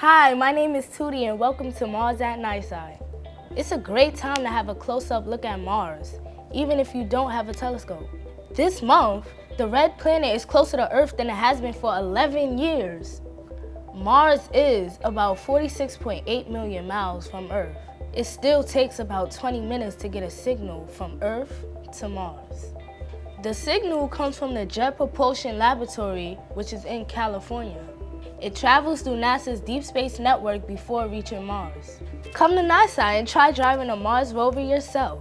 Hi, my name is Tootie and welcome to Mars at Nightside. It's a great time to have a close-up look at Mars, even if you don't have a telescope. This month, the red planet is closer to Earth than it has been for 11 years. Mars is about 46.8 million miles from Earth. It still takes about 20 minutes to get a signal from Earth to Mars. The signal comes from the Jet Propulsion Laboratory, which is in California. It travels through NASA's Deep Space Network before reaching Mars. Come to NASA and try driving a Mars rover yourself.